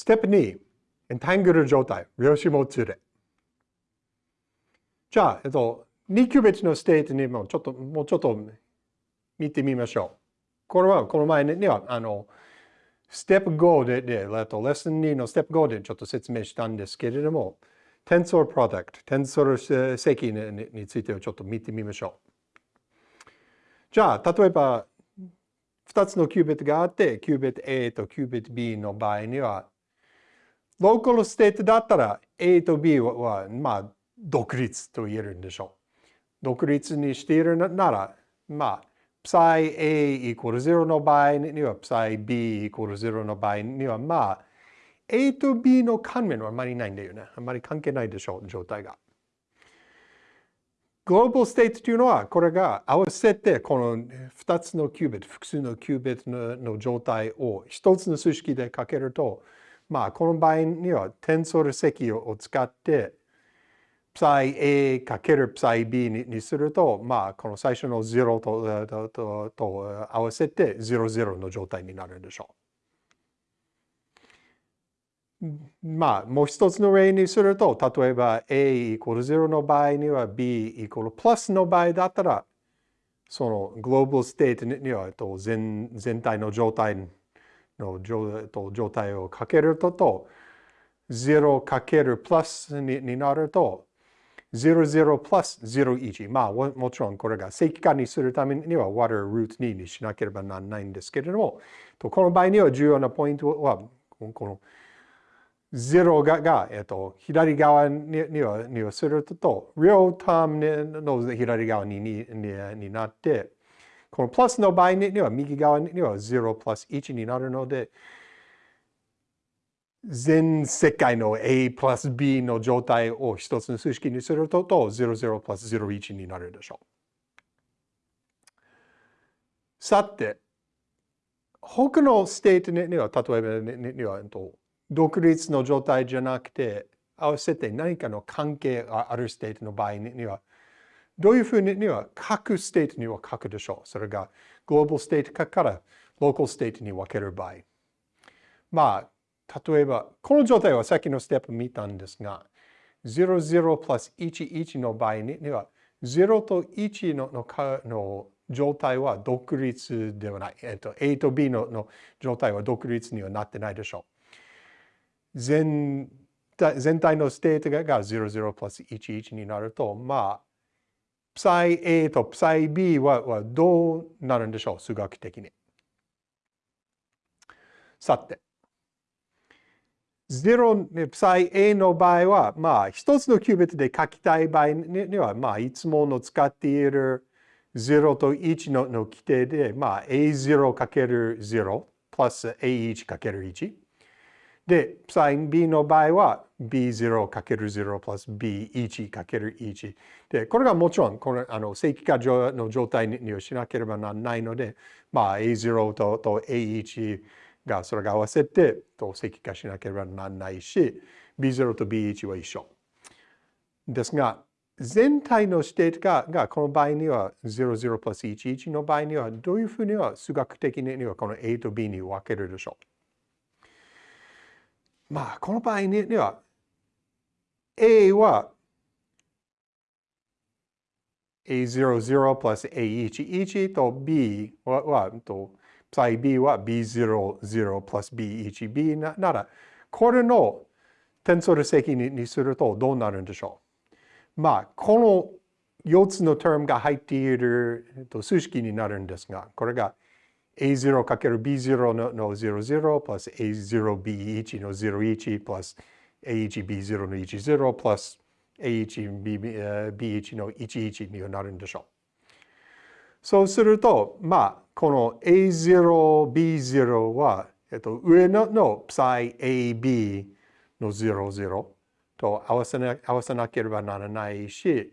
ステップ2、エンタングル状態、量子もつれ。じゃあ、えっと、2キュービットのステートにもちょっと、もうちょっと見てみましょう。これは、この前には、あの、ステップ5で、で、レッスン2のステップ5でちょっと説明したんですけれども、 tensor product、テンソー積にについてをちょっと見てみましょう。じゃあ、例えば、2つのキュービットがあって、キュービット A とキュービット B の場合には、 local state だったら A と B は、まあ、独立と言えるんでしょう。独立にしているなら、まあ、psi A イコール0の場合には、psi B イコール0の場合には、まあ、A と B の関連はあまりないんだよね。あまり関係ないでしょう、状態が。グローバルステートというのは、これが合わせてこの2つのキュービット、複数のキュービットの状態を1つの数式でかけると、まあ、この場合にはテンソル積を使って、psi A かける psi B にすると、まあ、この最初の0とととと合わせて00の状態になるでしょう。まあ、もう一つの例にすると、例えば A イコール0の場合には B イコールプラスの場合だったら、そのグローバルステートには全全体の状態の状態をかけるとと、0かけるプラスになると、00プラス01。まあ、もちろんこれが正規化にするためには water root 2にしなければならないんですけれども、この場合には重要なポイントは、この0がが、えっと、左側ににはにはすると、real term の左側ににになって、このプラスの場合には右側には0プラス1になるので、全世界の A プラス B の状態を一つの数式にすると、00プラス01になるでしょう。さて、他のステートには、例えばには、独立の状態じゃなくて、合わせて何かの関係があるステートの場合には、どういうふうには各ステートには書くでしょう。それが global state から local state に分ける場合。まあ、例えば、この状態はさっきのステップ見たんですが、00プラス11の場合には、0と1ののかの状態は独立ではない。えっと、A と B のの状態は独立にはなってないでしょう。全全体のステートが00プラス11になると、まあ、psi A と psi B ははどうなるんでしょう？数学的に。さて、0、psi A の場合は、まあ、一つのキュービットで書きたい場合には、まあ、いつもの使っている0と1のの基底で、まあ、A0×0 プラス A1×1。で、psi B の場合は B0×0 プラス B1×1。で、これがもちろん、このあの正規化の状態にしなければならないので、まあ、A0 とと A1 がそれが合わせてと正規化しなければならないし B0 と B1 は一緒。ですが全体のステートががこの場合には00プラス11の場合にはどういうふうには数学的にはこの A と B に分けるでしょう。まあこの場合には A は A00 プラス A11 と B ははと psi b は b00 プラス b1b なら、これのテンソル積にするとどうなるんでしょう？まあ、この4つの term が入っている数式になるんですが、これが a0×b0 のの00プラス a0b1 の01プラス a1b0 の10プラス a1b1 の11になるんでしょう。そうすると、まあ、この A0、B0 は、えっと、上のの psi AB の00と合わせな合わせなければならないし、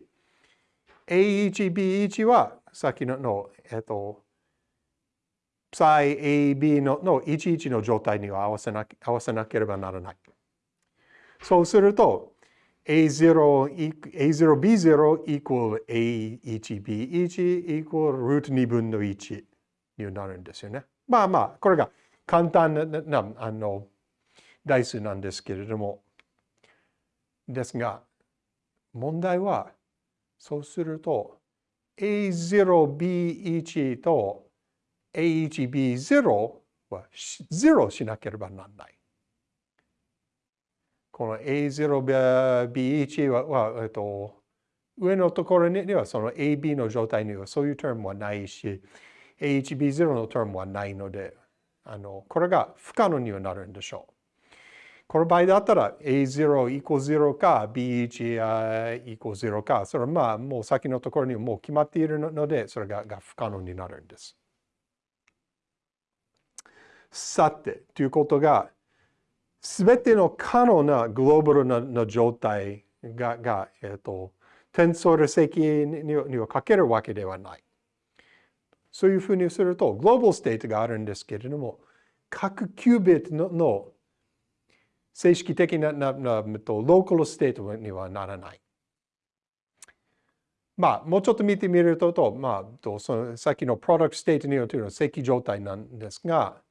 A1、B1 はさっきのの、えっと、psi AB のの11の状態には合わせな合わせなければならない。そうすると、A0, A0B0 equal A1B1 equal root 2分の1になるんですよね。まあまあ、これが簡単ななあの代数なんですけれども、ですが、問題は、そうすると、A0B1 と A1B0 は0しなければならない。この A0B1 はは、えっと、上のところにはその AB の状態にはそういうタームはないし、A1B0 のタームはないので、あのこれが不可能にはなるんでしょう。この場合だったら A0 イコ0か B1 イコ0か、それはまあもう先のところにもう決まっているので、それがが不可能になるんです。さて、ということが、すべての可能なグローバルなの状態が、がえっ、と、テンソル積にはかけるわけではない。そういうふうにすると、グローバルステートがあるんですけれども、各キュービットのの正式的なななと local state にはならない。まあ、もうちょっと見てみると、とまあ、とそのさっきの product state にはというの正規状態なんですが、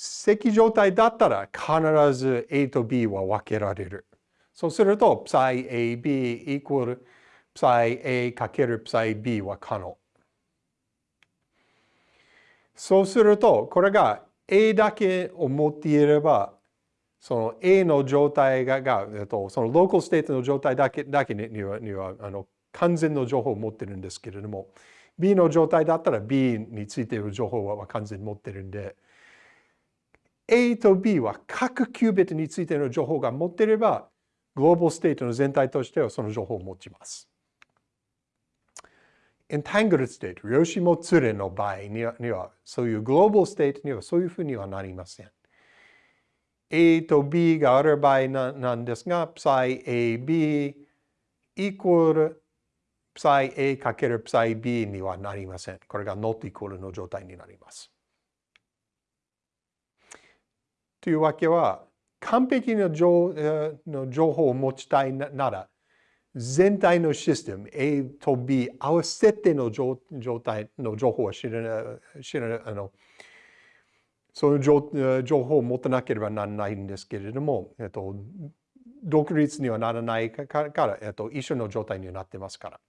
正規状態だったら必ず A と B は分けられる。そうすると、 psi A. B. イコール psi A. かける psi B. は可能。そうすると、これが A だけを持っていれば、その A の状態が、がえっと、その local state の状態だけだけにはにはあの完全の情報を持ってるんですけれども、B の状態だったら B についている情報は完全に持ってるんで、A と B は各キュービットについての情報が持っていれば、 global state の全体としてはその情報を持ちます。entangled state、量子もつれの場合には、そういうグローバルステートにはそういうふうにはなりません。A と B がある場合なんですが、psi AB イコール psi A かける psi B にはなりません。これが not equal の状態になります。というわけは、完璧な情の情報を持ちたいなら、全体のシステム A と B 合わせての状態の情報は知らない、知らない、あの、そういう情報を持たなければならないんですけれども、えっと、独立にはならないから、えっと、一緒の状態になってますから。